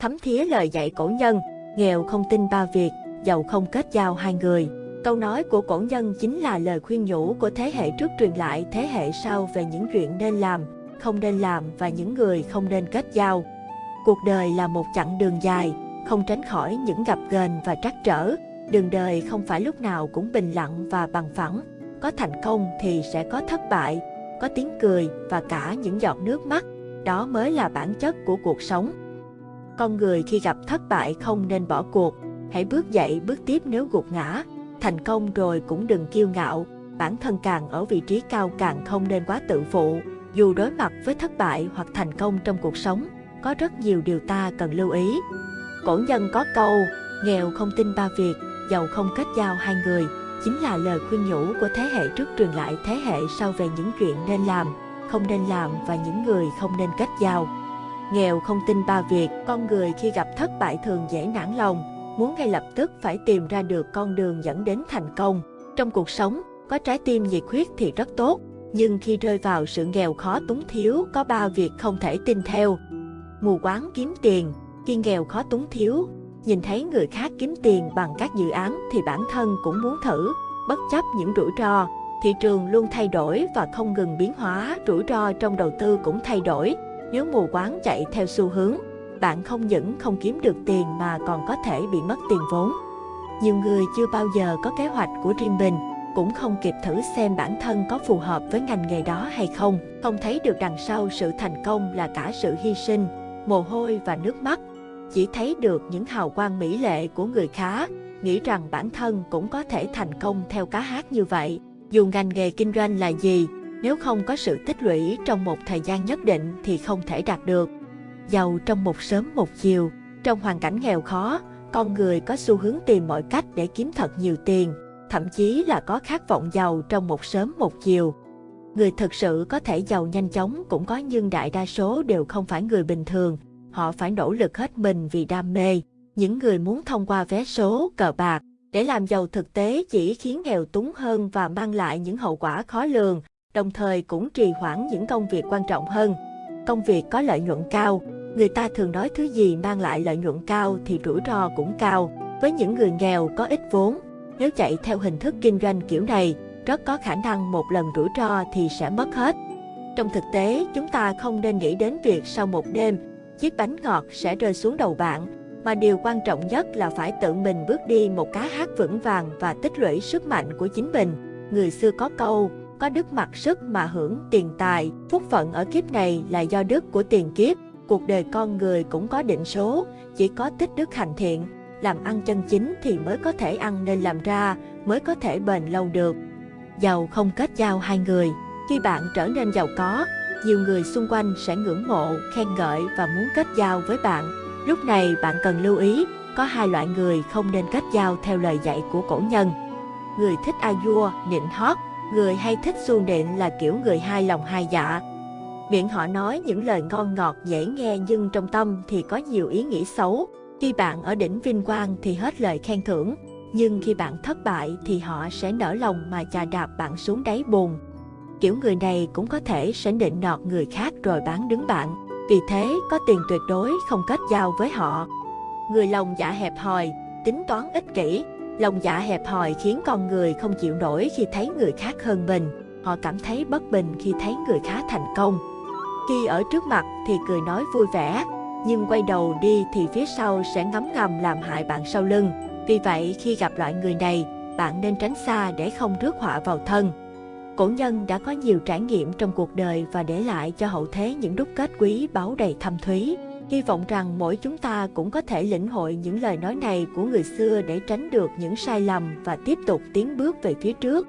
Thấm thía lời dạy cổ nhân, nghèo không tin ba việc, giàu không kết giao hai người. Câu nói của cổ nhân chính là lời khuyên nhủ của thế hệ trước truyền lại thế hệ sau về những chuyện nên làm, không nên làm và những người không nên kết giao. Cuộc đời là một chặng đường dài, không tránh khỏi những gặp gềnh và trắc trở. Đường đời không phải lúc nào cũng bình lặng và bằng phẳng. Có thành công thì sẽ có thất bại, có tiếng cười và cả những giọt nước mắt. Đó mới là bản chất của cuộc sống. Con người khi gặp thất bại không nên bỏ cuộc, hãy bước dậy bước tiếp nếu gục ngã. Thành công rồi cũng đừng kiêu ngạo, bản thân càng ở vị trí cao càng không nên quá tự phụ. Dù đối mặt với thất bại hoặc thành công trong cuộc sống, có rất nhiều điều ta cần lưu ý. Cổ nhân có câu, nghèo không tin ba việc, giàu không kết giao hai người, chính là lời khuyên nhủ của thế hệ trước truyền lại thế hệ sau về những chuyện nên làm, không nên làm và những người không nên kết giao. Nghèo không tin ba việc, con người khi gặp thất bại thường dễ nản lòng, muốn ngay lập tức phải tìm ra được con đường dẫn đến thành công. Trong cuộc sống, có trái tim nhiệt huyết thì rất tốt, nhưng khi rơi vào sự nghèo khó túng thiếu có ba việc không thể tin theo. Mù quáng kiếm tiền, khi nghèo khó túng thiếu, nhìn thấy người khác kiếm tiền bằng các dự án thì bản thân cũng muốn thử, bất chấp những rủi ro. Thị trường luôn thay đổi và không ngừng biến hóa, rủi ro trong đầu tư cũng thay đổi. Nếu mù quáng chạy theo xu hướng, bạn không những không kiếm được tiền mà còn có thể bị mất tiền vốn. Nhiều người chưa bao giờ có kế hoạch của riêng mình, cũng không kịp thử xem bản thân có phù hợp với ngành nghề đó hay không. Không thấy được đằng sau sự thành công là cả sự hy sinh, mồ hôi và nước mắt. Chỉ thấy được những hào quang mỹ lệ của người khá, nghĩ rằng bản thân cũng có thể thành công theo cá hát như vậy. Dù ngành nghề kinh doanh là gì, nếu không có sự tích lũy trong một thời gian nhất định thì không thể đạt được. Giàu trong một sớm một chiều, trong hoàn cảnh nghèo khó, con người có xu hướng tìm mọi cách để kiếm thật nhiều tiền, thậm chí là có khát vọng giàu trong một sớm một chiều. Người thực sự có thể giàu nhanh chóng cũng có nhưng đại đa số đều không phải người bình thường, họ phải nỗ lực hết mình vì đam mê. Những người muốn thông qua vé số, cờ bạc, để làm giàu thực tế chỉ khiến nghèo túng hơn và mang lại những hậu quả khó lường, đồng thời cũng trì hoãn những công việc quan trọng hơn. Công việc có lợi nhuận cao, người ta thường nói thứ gì mang lại lợi nhuận cao thì rủi ro cũng cao. Với những người nghèo có ít vốn, nếu chạy theo hình thức kinh doanh kiểu này, rất có khả năng một lần rủi ro thì sẽ mất hết. Trong thực tế, chúng ta không nên nghĩ đến việc sau một đêm, chiếc bánh ngọt sẽ rơi xuống đầu bạn, mà điều quan trọng nhất là phải tự mình bước đi một cá hát vững vàng và tích lũy sức mạnh của chính mình. Người xưa có câu, có đức mặc sức mà hưởng tiền tài, phúc phận ở kiếp này là do đức của tiền kiếp. Cuộc đời con người cũng có định số, chỉ có tích đức hành thiện, làm ăn chân chính thì mới có thể ăn nên làm ra, mới có thể bền lâu được. Giàu không kết giao hai người, khi bạn trở nên giàu có, nhiều người xung quanh sẽ ngưỡng mộ, khen ngợi và muốn kết giao với bạn. Lúc này bạn cần lưu ý, có hai loại người không nên kết giao theo lời dạy của cổ nhân. Người thích a vua, nịnh hót, người hay thích xuông nện là kiểu người hai lòng hai dạ. Miệng họ nói những lời ngon ngọt dễ nghe nhưng trong tâm thì có nhiều ý nghĩ xấu. Khi bạn ở đỉnh vinh quang thì hết lời khen thưởng, nhưng khi bạn thất bại thì họ sẽ nở lòng mà chà đạp bạn xuống đáy bùn. Kiểu người này cũng có thể sẽ định nọt người khác rồi bán đứng bạn. Vì thế, có tiền tuyệt đối không kết giao với họ. Người lòng dạ hẹp hòi, tính toán ích kỷ. Lòng dạ hẹp hòi khiến con người không chịu nổi khi thấy người khác hơn mình. Họ cảm thấy bất bình khi thấy người khác thành công. Khi ở trước mặt thì cười nói vui vẻ, nhưng quay đầu đi thì phía sau sẽ ngấm ngầm làm hại bạn sau lưng. Vì vậy, khi gặp loại người này, bạn nên tránh xa để không rước họa vào thân. Cổ nhân đã có nhiều trải nghiệm trong cuộc đời và để lại cho hậu thế những đúc kết quý báu đầy thâm thúy. Hy vọng rằng mỗi chúng ta cũng có thể lĩnh hội những lời nói này của người xưa để tránh được những sai lầm và tiếp tục tiến bước về phía trước.